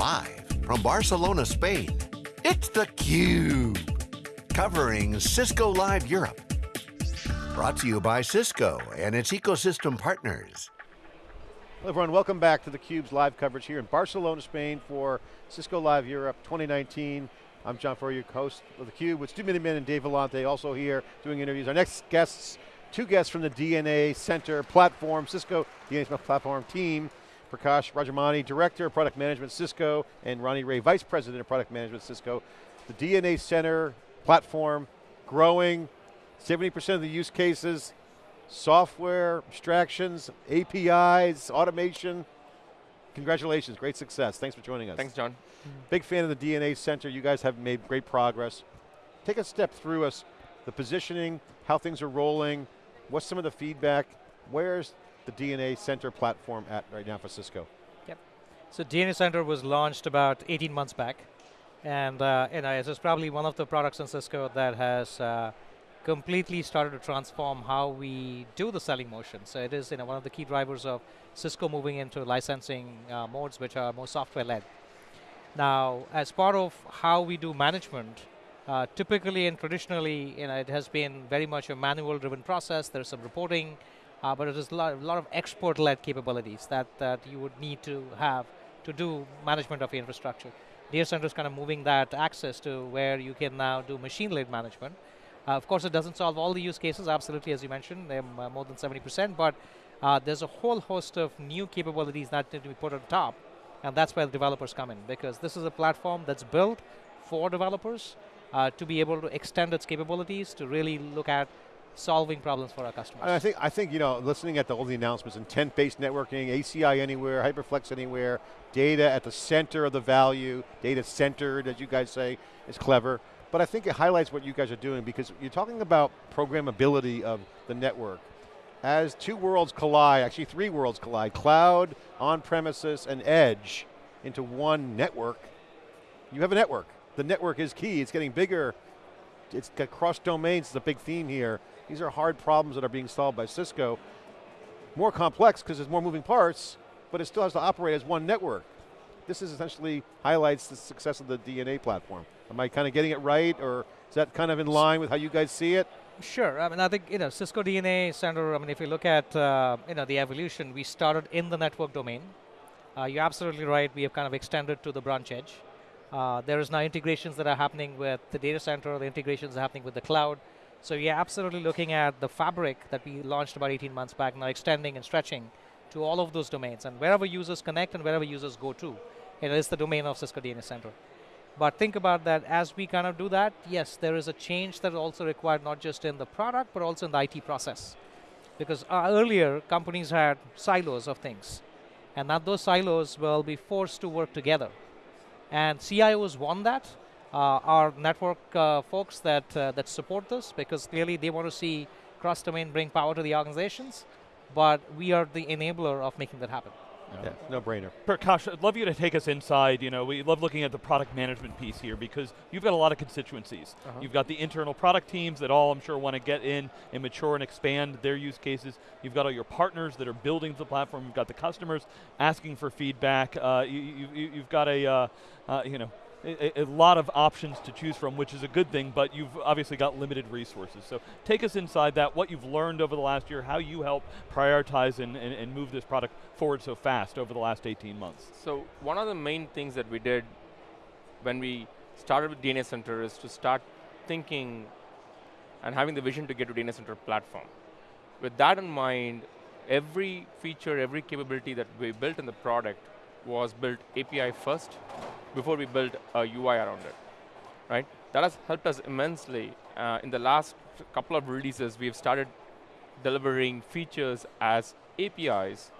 Live from Barcelona, Spain, it's theCUBE. Covering Cisco Live Europe. Brought to you by Cisco and its ecosystem partners. Hello everyone, welcome back to theCUBE's live coverage here in Barcelona, Spain for Cisco Live Europe 2019. I'm John Furrier, host of theCUBE with Stu Miniman and Dave Vellante also here doing interviews. Our next guests, two guests from the DNA Center platform, Cisco DNA platform team. Prakash Rajamani, Director of Product Management, Cisco, and Ronnie Ray, Vice President of Product Management, Cisco. The DNA Center platform, growing, 70% of the use cases, software, abstractions, APIs, automation. Congratulations, great success. Thanks for joining us. Thanks, John. Big fan of the DNA Center. You guys have made great progress. Take a step through us, the positioning, how things are rolling, what's some of the feedback, where's the DNA Center platform at right now for Cisco? Yep. So DNA Center was launched about 18 months back. And uh, you know, it's probably one of the products in Cisco that has uh, completely started to transform how we do the selling motion. So it is you know, one of the key drivers of Cisco moving into licensing uh, modes which are more software-led. Now, as part of how we do management, uh, typically and traditionally, you know, it has been very much a manual-driven process. There's some reporting, uh, but it is a lot, lot of export-led capabilities that, that you would need to have to do management of your infrastructure. DNA Center is kind of moving that access to where you can now do machine-led management. Uh, of course, it doesn't solve all the use cases, absolutely, as you mentioned, they're uh, more than 70%, but uh, there's a whole host of new capabilities that need to be put on top, and that's where the developers come in, because this is a platform that's built for developers uh, to be able to extend its capabilities to really look at solving problems for our customers. And I think, I think you know, listening at the, all the announcements, intent-based networking, ACI anywhere, HyperFlex anywhere, data at the center of the value, data centered, as you guys say, is clever. But I think it highlights what you guys are doing because you're talking about programmability of the network. As two worlds collide, actually three worlds collide, cloud, on-premises, and edge into one network, you have a network. The network is key, it's getting bigger, it's got cross domains, it's a big theme here. These are hard problems that are being solved by Cisco. More complex because there's more moving parts, but it still has to operate as one network. This is essentially highlights the success of the DNA platform. Am I kind of getting it right, or is that kind of in line with how you guys see it? Sure. I mean, I think you know Cisco DNA Center. I mean, if you look at uh, you know the evolution, we started in the network domain. Uh, you're absolutely right. We have kind of extended to the branch edge. Uh, there is now integrations that are happening with the data center. The integrations are happening with the cloud. So you're absolutely looking at the fabric that we launched about 18 months back, now extending and stretching to all of those domains. And wherever users connect and wherever users go to, it is the domain of Cisco DNA Center. But think about that as we kind of do that, yes, there is a change that is also required not just in the product, but also in the IT process. Because uh, earlier, companies had silos of things. And now those silos will be forced to work together. And CIOs want that, our network uh, folks that, uh, that support this because clearly they want to see cross-domain bring power to the organizations, but we are the enabler of making that happen. Yeah, no brainer. Prakash, I'd love you to take us inside. You know, we love looking at the product management piece here because you've got a lot of constituencies. Uh -huh. You've got the internal product teams that all I'm sure want to get in and mature and expand their use cases. You've got all your partners that are building the platform. You've got the customers asking for feedback. Uh, you, have you, got a, uh, uh, you know, a, a, lot of options to choose from, which is a good thing, but you've obviously got limited resources. So take us inside that, what you've learned over the last year, how you help prioritize and, and, and move this product forward so fast over the last 18 months. So one of the main things that we did when we started with DNA Center is to start thinking and having the vision to get to DNA Center platform. With that in mind, every feature, every capability that we built in the product was built API first before we built a UI around it, right? That has helped us immensely. Uh, in the last couple of releases, we've started delivering features as APIs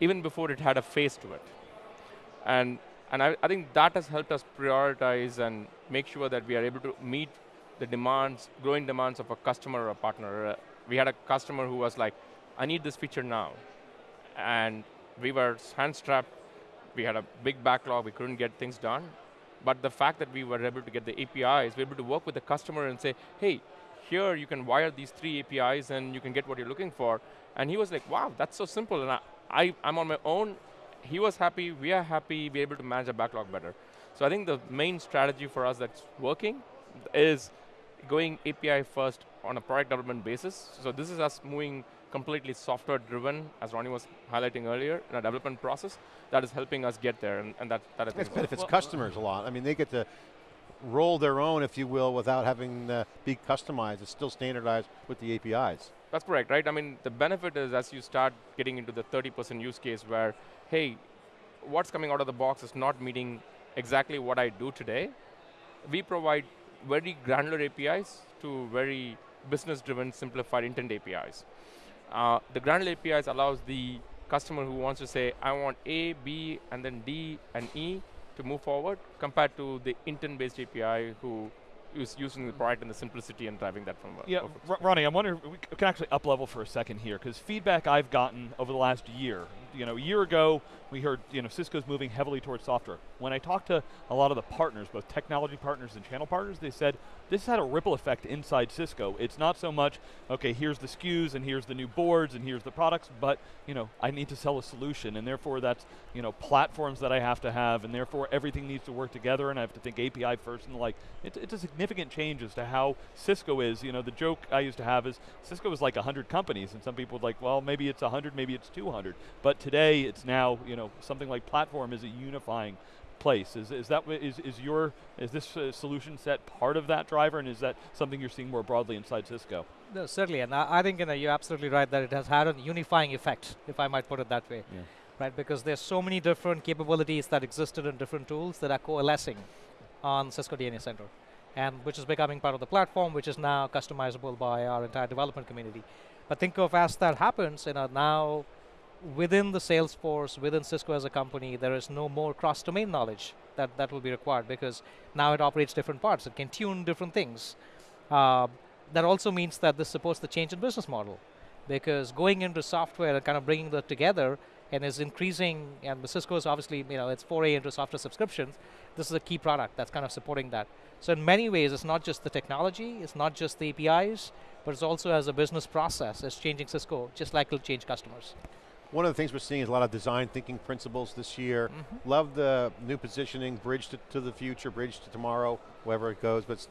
even before it had a face to it. And, and I, I think that has helped us prioritize and make sure that we are able to meet the demands, growing demands of a customer or a partner. Uh, we had a customer who was like, I need this feature now. And we were hand-strapped we had a big backlog, we couldn't get things done. But the fact that we were able to get the APIs, we were able to work with the customer and say, hey, here you can wire these three APIs and you can get what you're looking for. And he was like, wow, that's so simple. And I, I, am on my own he was happy, we are happy, we're able to manage our backlog better. So I think the main strategy for us that's working is going API first on a product development basis. So this is us moving completely software driven, as Ronnie was highlighting earlier, in a development process that is helping us get there, and, and that, that I think It benefits customers a lot. I mean, they get to roll their own, if you will, without having to be customized. It's still standardized with the APIs. That's correct, right? I mean, the benefit is as you start getting into the 30% use case where, hey, what's coming out of the box is not meeting exactly what I do today. We provide very granular APIs to very business-driven, simplified intent APIs. Uh, the granular APIs allows the customer who wants to say, I want A, B, and then D and E to move forward, compared to the intent-based API who is using the product and the simplicity and driving that from. Yeah, Ronnie, I'm wondering, we can actually up level for a second here, because feedback I've gotten over the last year, you know, a year ago, we heard, you know, Cisco's moving heavily towards software. When I talked to a lot of the partners, both technology partners and channel partners, they said, this had a ripple effect inside Cisco. It's not so much, okay, here's the SKUs and here's the new boards and here's the products, but you know, I need to sell a solution and therefore that's you know, platforms that I have to have and therefore everything needs to work together and I have to think API first and like, it, it's a significant change as to how Cisco is. You know, the joke I used to have is Cisco is like 100 companies and some people would like, well, maybe it's 100, maybe it's 200. But today it's now, you know, something like platform is a unifying place. Is, is that is, is your is this uh, solution set part of that driver, and is that something you're seeing more broadly inside Cisco? No, certainly, and I, I think you know, you're absolutely right that it has had a unifying effect, if I might put it that way. Yeah. Right, because there's so many different capabilities that existed in different tools that are coalescing on Cisco DNA Center, and which is becoming part of the platform, which is now customizable by our entire development community. But think of as that happens, you know, now within the Salesforce, within Cisco as a company, there is no more cross-domain knowledge that, that will be required because now it operates different parts. It can tune different things. Uh, that also means that this supports the change in business model because going into software and kind of bringing that together and is increasing, and Cisco is obviously, you know, it's foray into software subscriptions. This is a key product that's kind of supporting that. So in many ways, it's not just the technology, it's not just the APIs, but it's also as a business process, it's changing Cisco, just like it'll change customers. One of the things we're seeing is a lot of design thinking principles this year. Mm -hmm. Love the new positioning, bridge to, to, the future, bridge to tomorrow, wherever it goes, but it's,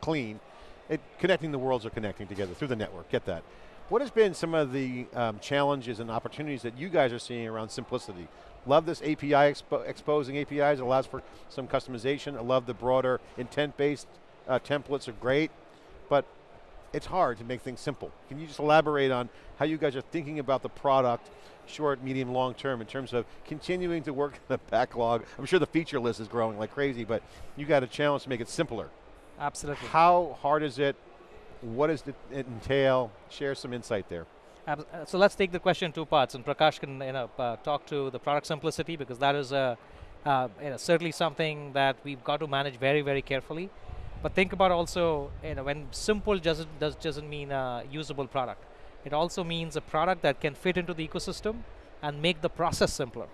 clean. It, connecting the worlds are connecting together through the network, get that. What has been some of the um, challenges and opportunities that you guys are seeing around simplicity? Love this API expo exposing APIs, it allows for some customization. I love the broader intent-based uh, templates are great, but it's hard to make things simple. Can you just elaborate on how you guys are thinking about the product, short, medium, long term, in terms of continuing to work the backlog? I'm sure the feature list is growing like crazy, but you got a challenge to make it simpler. Absolutely. How hard is it? What does it entail? Share some insight there. Uh, so let's take the question in two parts, and Prakash can you know, uh, talk to the product simplicity because that is a, uh, you know, certainly something that we've got to manage very, very carefully. But think about also, you know, when simple doesn't, does, doesn't mean a usable product. It also means a product that can fit into the ecosystem and make the process simpler.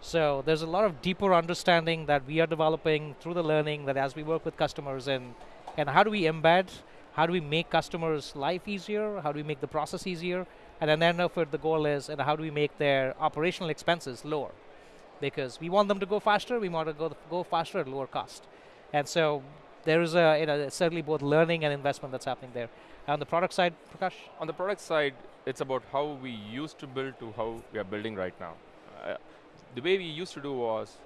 So there's a lot of deeper understanding that we are developing through the learning that as we work with customers and, and how do we embed, how do we make customers' life easier, how do we make the process easier, and then end up the goal is and how do we make their operational expenses lower. Because we want them to go faster, we want to go, go faster at lower cost. And so there is a, you know, certainly both learning and investment that's happening there. On the product side, Prakash? On the product side, it's about how we used to build to how we are building right now. Uh, the way we used to do was,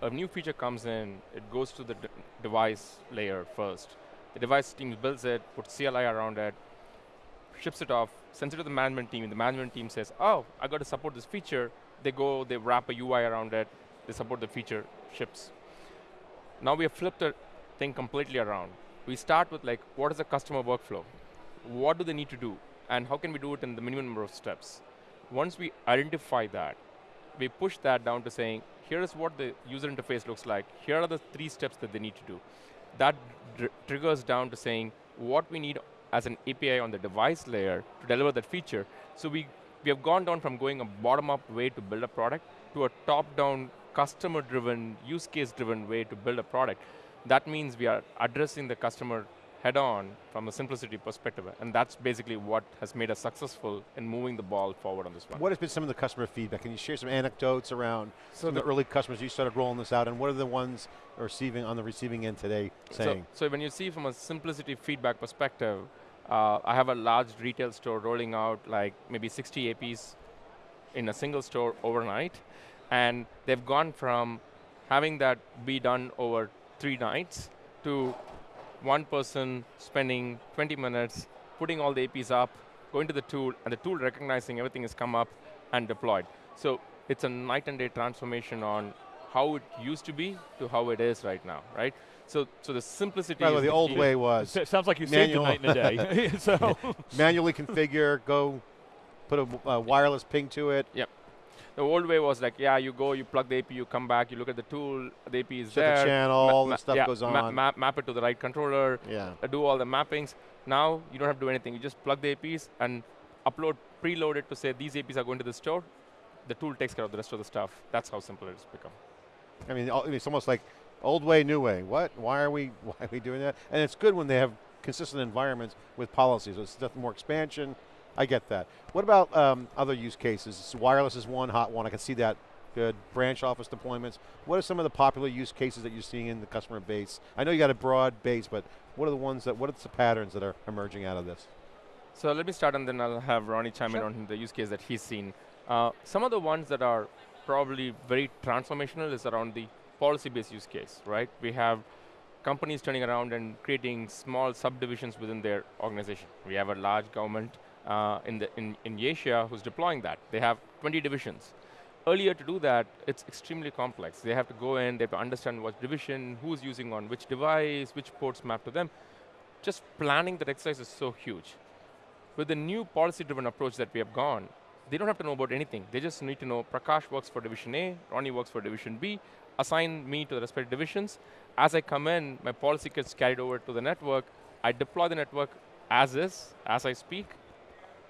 a new feature comes in, it goes to the device layer first. The device team builds it, puts CLI around it, ships it off, sends it to the management team, and the management team says, oh, I got to support this feature. They go, they wrap a UI around it, they support the feature, ships. Now we have flipped it thing completely around. We start with like, what is the customer workflow? What do they need to do? And how can we do it in the minimum number of steps? Once we identify that, we push that down to saying, here is what the user interface looks like. Here are the three steps that they need to do. That triggers down to saying what we need as an API on the device layer to deliver that feature. So we, we have gone down from going a bottom-up way to build a product to a top-down, customer-driven, use case-driven way to build a product that means we are addressing the customer head on from a simplicity perspective. And that's basically what has made us successful in moving the ball forward on this one. What has been some of the customer feedback? Can you share some anecdotes around So some of the the- early customers you started rolling this out, and what are the ones receiving on the receiving end today saying? So, so when you see from a simplicity feedback perspective, uh, I have a large retail store rolling out like maybe 60 APs in a single store overnight, and they've gone from having that be done over three nights to one person spending 20 minutes, putting all the APs up, going to the tool, and the tool recognizing everything has come up and deployed. So it's a night and day transformation on how it used to be to how it is right now, right? So, so the simplicity. By the is way, the old key. way was S- sounds like you saved a night and a day. so manually configure, go put a uh, wireless ping to it, The old way was like, yeah, you go, you plug the AP, you come back, you look at the tool, the AP is there. the channel, all the stuff yeah, goes ma- on. map, map it to the right controller, yeah. uh, do all the mappings. Now you don't have to do anything. You just plug the APs and upload, preload it to say these APs are going to the store. The tool takes care of the rest of the stuff. That's how simple it has become. I mean, it's almost like old way, new way. What? Why are we? Why are we doing that? And it's good when they have consistent environments with policies. It's nothing more expansion. I get that. What about um, other use cases? Wireless is one hot one. I can see that. Good. Branch office deployments. What are some of the popular use cases that you're seeing in the customer base? I know you got a broad base, but what are the ones that? What are the patterns that are emerging out of this? So let me start and then I'll have Ronnie chime in on the use case that he's seen. Uh, some of the ones that are probably very transformational is around the policy-based use case, right? We have companies turning around and creating small subdivisions within their organization. We have a large government uh, in, the, in, in Asia who's deploying that. They have 20 divisions. Earlier to do that, it's extremely complex. They have to go in, they have to understand what division, who's using on which device, which ports map to them. Just planning that exercise is so huge. With the new policy-driven approach that we have gone, they don't have to know about anything. They just need to know Prakash works for division A, Ronnie works for division B, assign me to the respective divisions. As I come in, my policy gets carried over to the network. I deploy the network as is, as I speak.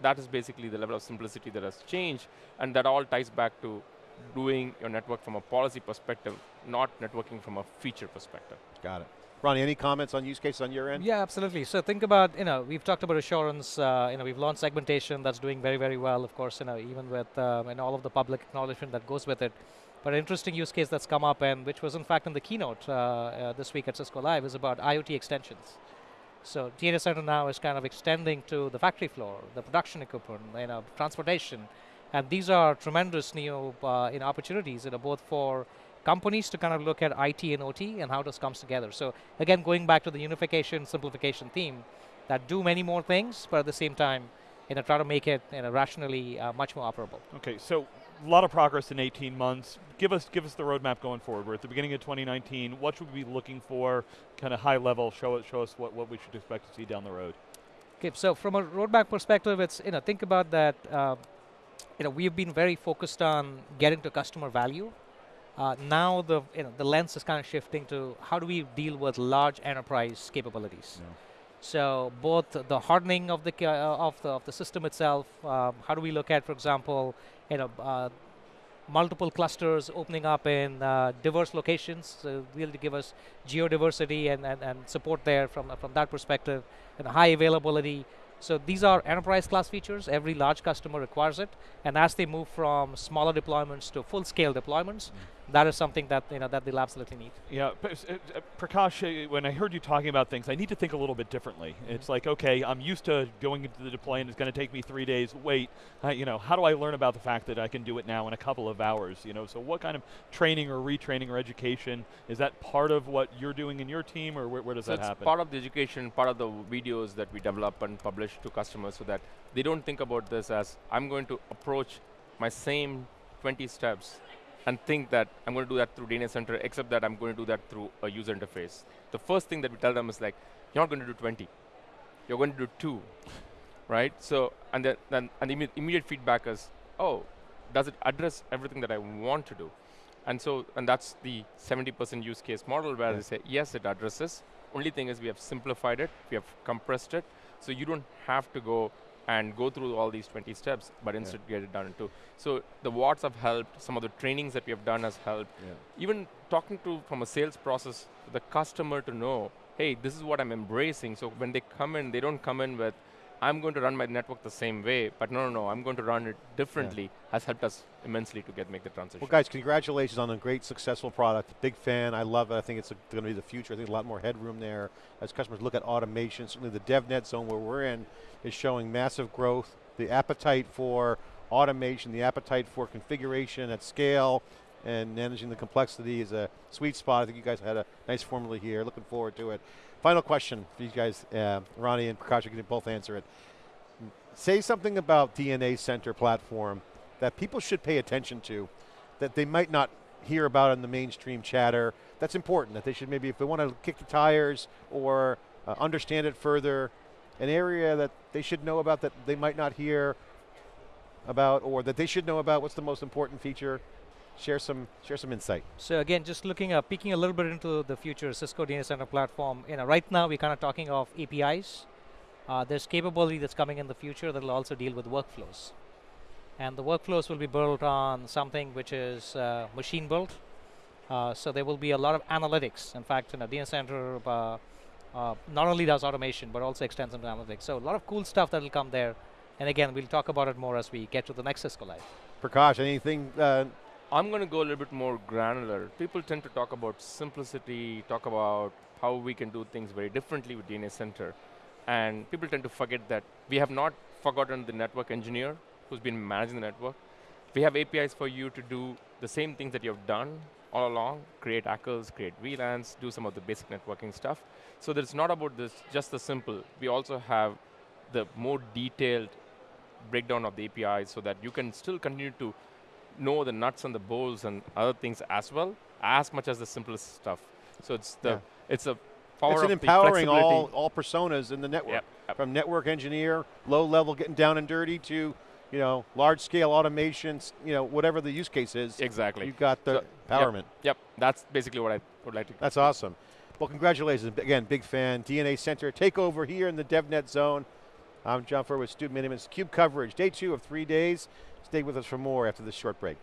That is basically the level of simplicity that has changed, and that all ties back to doing your network from a policy perspective, not networking from a feature perspective. Got it. Ronnie, any comments on use cases on your end? Yeah, absolutely. So think about, you know, we've talked about assurance, uh, you know, we've launched segmentation that's doing very, very well, of course, you know, even with, um, and all of the public acknowledgement that goes with it. But an interesting use case that's come up and which was in fact in the keynote uh, uh, this week at Cisco Live is about IoT extensions. So DNA Center now is kind of extending to the factory floor, the production equipment, you know, transportation, and these are tremendous new uh, in opportunities, you know, both for companies to kind of look at IT and OT and how this comes together. So again, going back to the unification, simplification theme, that do many more things, but at the same time, you know, try to make it you know, rationally uh, much more operable. Okay, so a lot of progress in 18 months. Give us give us the roadmap going forward. We're at the beginning of 2019. What should we be looking for? Kind of high level. Show it. Show us what, what we should expect to see down the road. Okay, so from a roadmap perspective, it's you know think about that. Uh, you know we've been very focused on getting to customer value. Uh, now the you know the lens is kind of shifting to how do we deal with large enterprise capabilities. So both the hardening of the uh, of the of the system itself. Um, how do we look at, for example, you know. Uh, multiple clusters opening up in uh, diverse locations so really to give us geodiversity and, and, and support there from, from that perspective and high availability so these are enterprise class features every large customer requires it and as they move from smaller deployments to full scale deployments that is something that you know that they'll absolutely need Yeah, but, uh, uh, Prakash, uh, when I heard you talking about things, I need to think a little bit differently. It's like, okay, I'm used to going into the deploy and it's going to take me three days. Wait, uh, you know, how do I learn about the fact that I can do it now in a couple of hours? You know, so what kind of training or retraining or education is that part of what you're doing in your team, or where, where does so that it's happen? part of the education, part of the videos that we develop and publish to customers so that they don't think about this as I'm going to approach my same 20 steps and think that I'm going to do that through DNA Center, except that I'm going to do that through a user interface. The first thing that we tell them is like, you're not going to do 20. You're going to do two, right? So, and then, then and the immediate feedback is, oh, does it address everything that I want to do? And so, and that's the 70% use case model where Yeah. they say, yes, it addresses. Only thing is we have simplified it, we have compressed it, so you don't have to go and go through all these 20 steps, but instead get it done in two. So the watts have helped, some of the trainings that we have done has helped. Yeah. Even talking to, from a sales process, the customer to know, hey, this is what I'm embracing. So when they come in, they don't come in with, I'm going to run my network the same way, but no, no, no, I'm going to run it differently, has helped us immensely to get make the transition. Well guys, congratulations on a great successful product. Big fan, I love it. I think it's going to be the future. I think a lot more headroom there as customers look at automation. Certainly the DevNet zone where we're in is showing massive growth. The appetite for automation, the appetite for configuration at scale, and managing the complexity is a sweet spot. I think you guys had a nice formula here. Looking forward to it. Final question for you guys, uh, Ronnie and Prakash, you can both answer it. Say something about DNA Center platform that people should pay attention to, that they might not hear about in the mainstream chatter. That's important, that they should maybe, if they want to kick the tires or uh, understand it further, an area that they should know about that they might not hear about or that they should know about, what's the most important feature? Share some, share some insight. So again, just looking up, peeking a little bit into the future Cisco DNA Center platform. You know, right now we're kind of talking of APIs. Uh, there's capability that's coming in the future that will also deal with workflows, and the workflows will be built on something which is uh, machine built. Uh, so there will be a lot of analytics. In fact, you know, DNA Center uh, uh, not only does automation but also extends into analytics. So a lot of cool stuff that will come there. And again, we'll talk about it more as we get to the next Cisco Live. Prakash, anything uh, I'm going to go a little bit more granular. People tend to talk about simplicity, talk about how we can do things very differently with DNA Center. And people tend to forget that we have not forgotten the network engineer who's been managing the network. We have APIs for you to do the same things that you've done all along, create ACLs, create VLANs, do some of the basic networking stuff. So that it's not about this, just the simple. We also have the more detailed breakdown of the APIs so that you can still continue to know the nuts and the bolts and other things as well, as much as the simplest stuff. So it's the Yeah. it's a power it's an empowering all, all personas in the network. Yep, yep. From network engineer, low level getting down and dirty to, you know, large scale automations, you know, whatever the use case is. Exactly. You've got the So, empowerment. Yep, that's basically what I would like to. That's awesome. Well, congratulations. Again, big fan. DNA Center takeover here in the DevNet zone. I'm John Furrier with Stu Miniman's Cube coverage. Day two of three days. Stay with us for more after this short break.